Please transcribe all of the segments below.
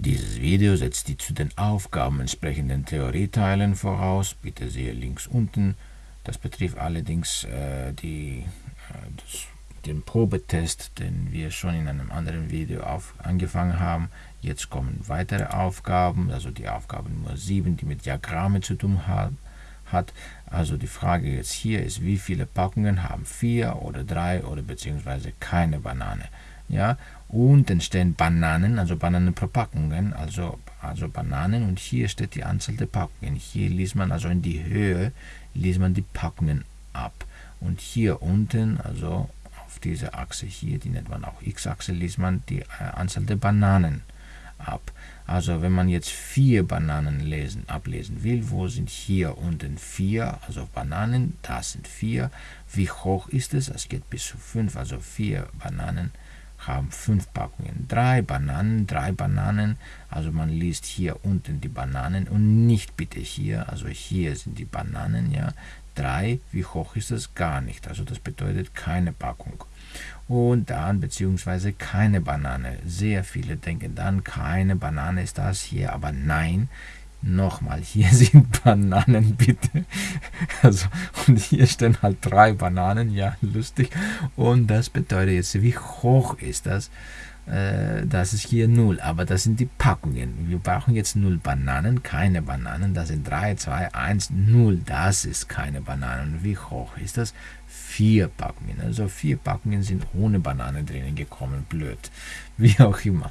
Dieses Video setzt die zu den Aufgaben entsprechenden Theorieteilen voraus. Bitte sehe links unten. Das betrifft allerdings äh, die, äh, das, den Probetest, den wir schon in einem anderen Video auf, angefangen haben. Jetzt kommen weitere Aufgaben, also die Aufgabe Nummer 7, die mit Diagrammen zu tun hat. hat. Also die Frage jetzt hier ist, wie viele Packungen haben vier oder drei oder beziehungsweise keine Banane. Ja, unten stehen Bananen, also Bananenverpackungen, also, also Bananen und hier steht die Anzahl der Packungen. Hier liest man also in die Höhe, liest man die Packungen ab. Und hier unten, also auf dieser Achse hier, die nennt man auch X-Achse, liest man die äh, Anzahl der Bananen ab. Also wenn man jetzt vier Bananen lesen, ablesen will, wo sind hier unten vier, also Bananen, das sind vier. Wie hoch ist es? Es geht bis zu fünf, also vier Bananen haben fünf Packungen. Drei Bananen, drei Bananen, also man liest hier unten die Bananen und nicht bitte hier, also hier sind die Bananen, ja. Drei, wie hoch ist das? Gar nicht, also das bedeutet keine Packung und dann beziehungsweise keine Banane. Sehr viele denken dann, keine Banane ist das hier, aber nein, nochmal, hier sind Bananen, bitte. Also, und hier stehen halt drei Bananen, ja, lustig. Und das bedeutet jetzt, wie hoch ist das? Äh, das ist hier 0, aber das sind die Packungen. Wir brauchen jetzt 0 Bananen, keine Bananen. Das sind 3, 2, 1, 0. Das ist keine Bananen. Wie hoch ist das? Vier Packungen. Also vier Packungen sind ohne Banane drinnen gekommen. Blöd. Wie auch immer.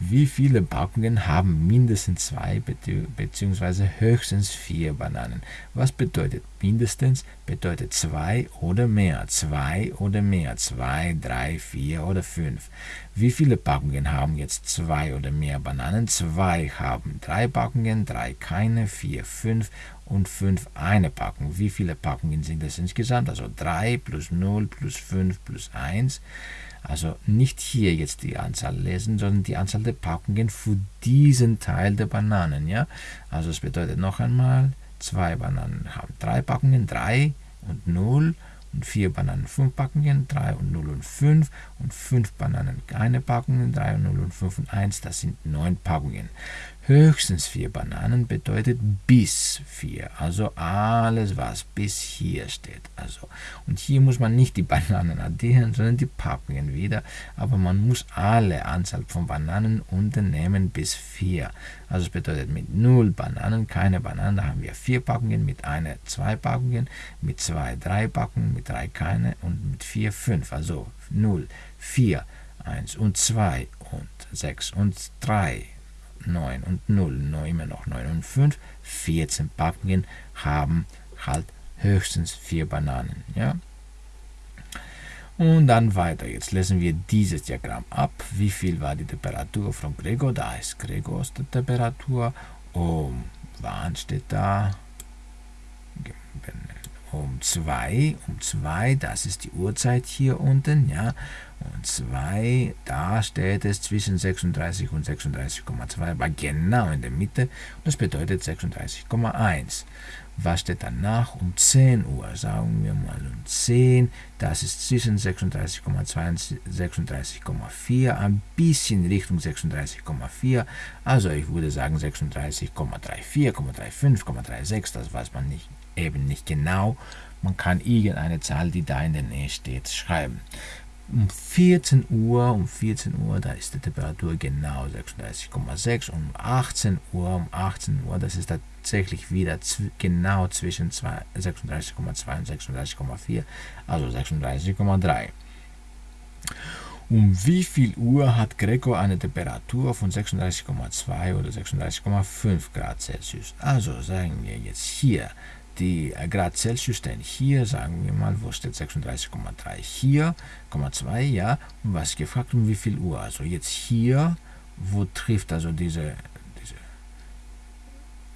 Wie viele Packungen haben mindestens zwei bzw. höchstens vier Bananen? Was bedeutet mindestens? Bedeutet zwei oder mehr. Zwei oder mehr. Zwei, drei, vier oder fünf. Wie viele Packungen haben jetzt zwei oder mehr Bananen? Zwei haben drei Packungen, drei keine, vier, fünf und 5 eine Packung. Wie viele Packungen sind das insgesamt? Also 3 plus 0 plus 5 plus 1. Also nicht hier jetzt die Anzahl lesen, sondern die Anzahl der Packungen für diesen Teil der Bananen. Ja? Also es bedeutet noch einmal, zwei Bananen haben drei Packungen, 3 und 0 und 4 Bananen 5 Packungen, 3 und 0 und 5 und 5 Bananen keine Packungen, 3 und 0 und 5 und 1, das sind 9 Packungen. Höchstens vier Bananen bedeutet bis vier, also alles, was bis hier steht. Also, und hier muss man nicht die Bananen addieren, sondern die Packungen wieder, aber man muss alle Anzahl von Bananen unternehmen bis vier. Also es bedeutet mit 0 Bananen keine Bananen, da haben wir vier Packungen, mit einer zwei Packungen, mit zwei drei Packungen, mit drei keine und mit vier fünf. Also 0, 4, 1 und 2 und 6 und 3 9 und 0, noch immer noch 9 und 5, 14 Packungen haben halt höchstens 4 Bananen. Ja? Und dann weiter. Jetzt lesen wir dieses Diagramm ab. Wie viel war die Temperatur von Gregor? Da ist Gregors Temperatur. Um wann steht da? Um 2. Um 2, das ist die Uhrzeit hier unten. Ja? Und 2, da steht es zwischen 36 und 36,2, aber genau in der Mitte. Und das bedeutet 36,1. Was steht danach? Um 10 Uhr, sagen wir mal um 10, das ist zwischen 36,2 und 36,4, ein bisschen Richtung 36,4, also ich würde sagen 36,34, 0,35, 0,36, das weiß man nicht, eben nicht genau. Man kann irgendeine Zahl, die da in der Nähe steht, schreiben um 14 Uhr, um 14 Uhr, da ist die Temperatur genau 36,6 und um 18 Uhr, um 18 Uhr, das ist tatsächlich wieder genau zwischen 36,2 und 36,4, also 36,3. Um wie viel Uhr hat Greco eine Temperatur von 36,2 oder 36,5 Grad Celsius? Also sagen wir jetzt hier die äh, Grad Celsius stehen hier, sagen wir mal, wo steht 36,3? Hier, 0,2, ja. Und was gefragt, um wie viel Uhr? Also jetzt hier, wo trifft also diese, diese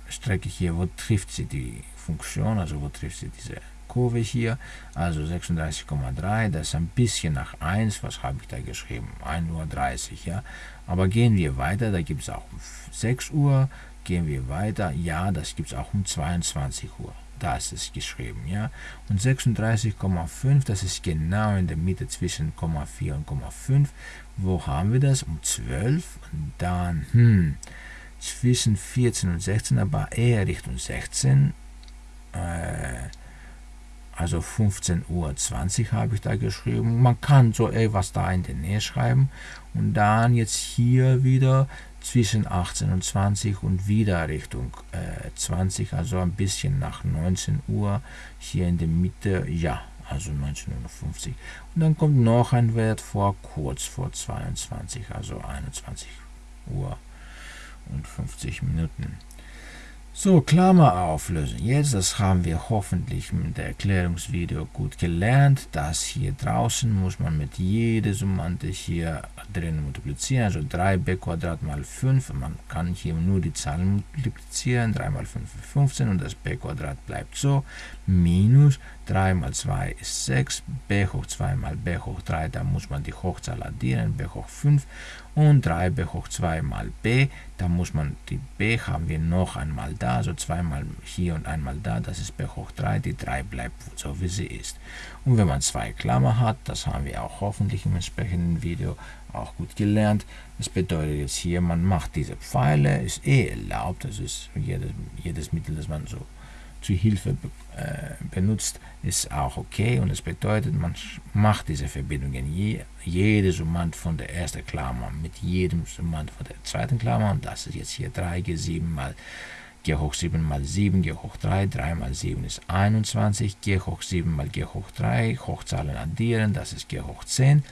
Strecke hier, wo trifft sie die Funktion, also wo trifft sie diese Kurve hier, also 36,3, das ist ein bisschen nach 1, was habe ich da geschrieben? 1.30 Uhr, ja. Aber gehen wir weiter, da gibt es auch um 6 Uhr, gehen wir weiter, ja, das gibt es auch um 22 Uhr. Da ist es geschrieben, ja. Und 36,5, das ist genau in der Mitte zwischen 0,4 und 0,5. Wo haben wir das? Um 12. Und dann, hm, zwischen 14 und 16, aber eher Richtung 16. Äh, also 15.20 Uhr habe ich da geschrieben. Man kann so etwas da in der Nähe schreiben. Und dann jetzt hier wieder zwischen 18 und 20 und wieder Richtung äh, 20, also ein bisschen nach 19 Uhr. Hier in der Mitte, ja, also 19.50 Uhr. Und dann kommt noch ein Wert vor, kurz vor 22, also 21 Uhr und 50 Minuten. So, Klammer auflösen. Jetzt, das haben wir hoffentlich mit der Erklärungsvideo gut gelernt. Das hier draußen muss man mit jeder Summante hier drin multiplizieren. Also 3b Quadrat mal 5. Man kann hier nur die Zahlen multiplizieren. 3 mal 5 ist 15 und das b bleibt so. Minus 3 mal 2 ist 6. b hoch 2 mal b hoch 3. Da muss man die Hochzahl addieren. b hoch 5 und 3b hoch 2 mal b. Da muss man die b haben wir noch einmal da, also zweimal hier und einmal da, das ist b hoch 3, die 3 bleibt so wie sie ist. Und wenn man zwei Klammer hat, das haben wir auch hoffentlich im entsprechenden Video auch gut gelernt, das bedeutet jetzt hier, man macht diese Pfeile, ist eh erlaubt, das ist jedes, jedes Mittel, das man so zu Hilfe äh, benutzt, ist auch okay. Und das bedeutet, man macht diese Verbindungen, je, jede Summand von der ersten Klammer mit jedem Summand von der zweiten Klammer. Und das ist jetzt hier 3g7 mal g hoch 7 mal 7, g hoch 3, 3 mal 7 ist 21, g hoch 7 mal g hoch 3, Hochzahlen addieren, das ist g hoch 10,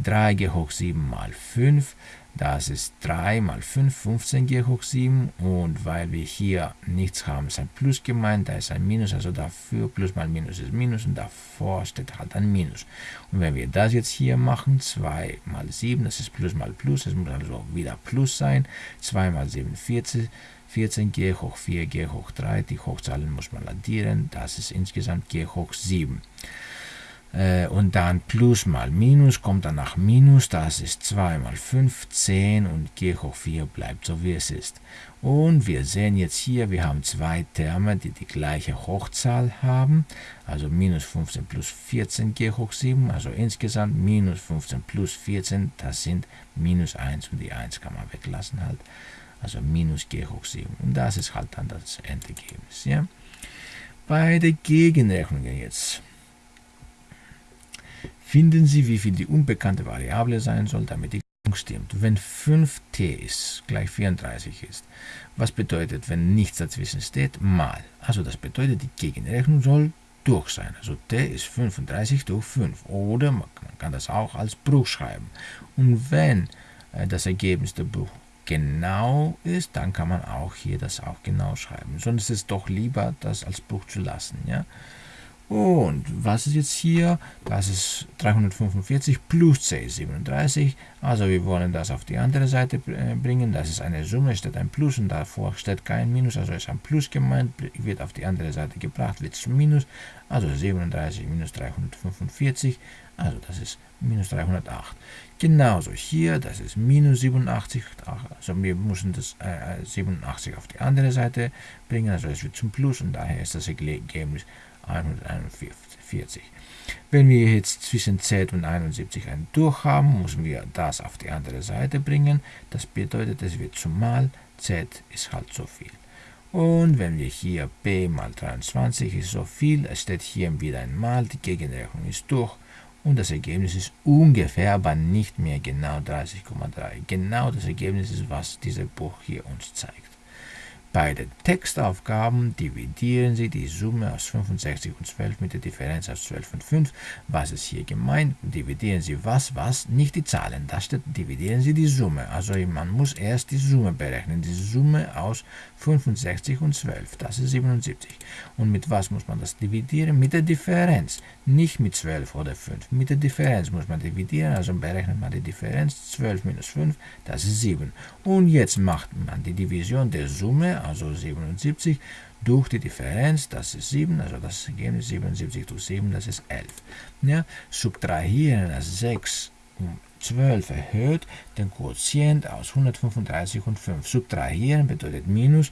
3g hoch 7 mal 5, das ist 3 mal 5, 15 g hoch 7 und weil wir hier nichts haben, ist ein Plus gemeint, da ist ein Minus, also dafür Plus mal Minus ist Minus und davor steht halt ein Minus. Und wenn wir das jetzt hier machen, 2 mal 7, das ist Plus mal Plus, das muss also wieder Plus sein, 2 mal 7, 14, 14g hoch 4, g hoch 3, die Hochzahlen muss man addieren, das ist insgesamt g hoch 7. Äh, und dann Plus mal Minus kommt dann nach Minus, das ist 2 mal 5, 10 und g hoch 4 bleibt so wie es ist. Und wir sehen jetzt hier, wir haben zwei Terme, die die gleiche Hochzahl haben, also minus 15 plus 14 g hoch 7, also insgesamt minus 15 plus 14, das sind minus 1 und die 1 kann man weglassen halt also minus g hoch 7. Und das ist halt dann das Endergebnis. Ja? Bei der Gegenrechnung jetzt finden Sie, wie viel die unbekannte Variable sein soll, damit die Rechnung stimmt. Wenn 5t ist, gleich 34 ist, was bedeutet, wenn nichts dazwischen steht, mal. Also das bedeutet, die Gegenrechnung soll durch sein. Also t ist 35 durch 5. Oder man kann das auch als Bruch schreiben. Und wenn äh, das Ergebnis der Bruch genau ist, dann kann man auch hier das auch genau schreiben. Sonst ist es doch lieber, das als Bruch zu lassen. Ja? Und was ist jetzt hier? Das ist 345 plus c ist 37. Also wir wollen das auf die andere Seite äh, bringen. Das ist eine Summe, steht ein Plus und davor steht kein Minus. Also ist ein Plus gemeint, wird auf die andere Seite gebracht, wird zum Minus. Also 37 minus 345. Also das ist minus 308. Genauso hier, das ist minus 87, also wir müssen das äh, 87 auf die andere Seite bringen, also es wird zum Plus und daher ist das Ergebnis 141. Wenn wir jetzt zwischen Z und 71 ein Durch haben, müssen wir das auf die andere Seite bringen. Das bedeutet, es wird zum Mal, Z ist halt so viel. Und wenn wir hier b mal 23 ist so viel, es steht hier wieder einmal, die Gegenrechnung ist durch und das Ergebnis ist ungefähr, aber nicht mehr genau 30,3. Genau das Ergebnis ist, was dieser Buch hier uns zeigt. Bei den Textaufgaben dividieren Sie die Summe aus 65 und 12 mit der Differenz aus 12 und 5. Was ist hier gemeint? Dividieren Sie was, was? Nicht die Zahlen. Da steht, dividieren Sie die Summe. Also man muss erst die Summe berechnen. Die Summe aus 65 und 12. Das ist 77. Und mit was muss man das dividieren? Mit der Differenz. Nicht mit 12 oder 5. Mit der Differenz muss man dividieren. Also berechnet man die Differenz. 12 minus 5, das ist 7. Und jetzt macht man die Division der Summe also 77, durch die Differenz, das ist 7, also das Ergebnis 77 durch 7, das ist 11. Ja, subtrahieren das 6 12 erhöht, den Quotient aus 135 und 5 subtrahieren, bedeutet Minus.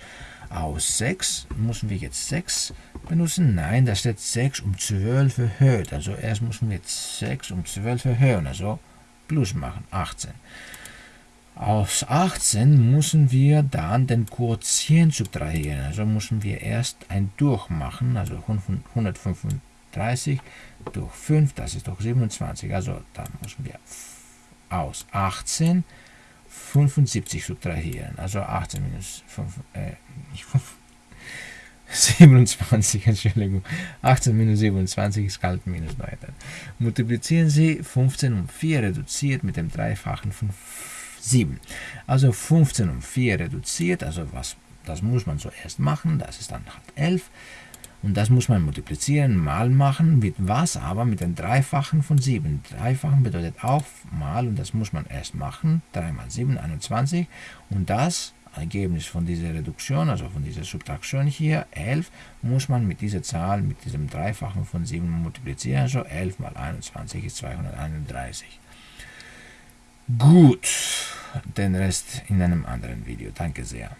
Aus 6 müssen wir jetzt 6 benutzen. Nein, da steht 6 um 12 erhöht. Also erst müssen wir 6 um 12 erhöhen, also Plus machen, 18. Aus 18 müssen wir dann den Quotient subtrahieren. Also müssen wir erst ein Durchmachen, also 135 durch 5, das ist doch 27. Also da müssen wir aus 18 75 subtrahieren. Also 18 minus 5, äh, nicht 5, 27, Entschuldigung. 18 minus 27 ist kalt minus 9. Multiplizieren Sie 15 um 4 reduziert mit dem Dreifachen von 7. Also 15 um 4 reduziert, also was, das muss man zuerst machen, das ist dann halt 11. Und das muss man multiplizieren, mal machen, mit was? Aber mit dem Dreifachen von 7. Dreifachen bedeutet auch mal, und das muss man erst machen, 3 mal 7, 21. Und das Ergebnis von dieser Reduktion, also von dieser Subtraktion hier, 11, muss man mit dieser Zahl, mit diesem Dreifachen von 7 multiplizieren. Also 11 mal 21 ist 231. Gut, den Rest in einem anderen Video. Danke sehr.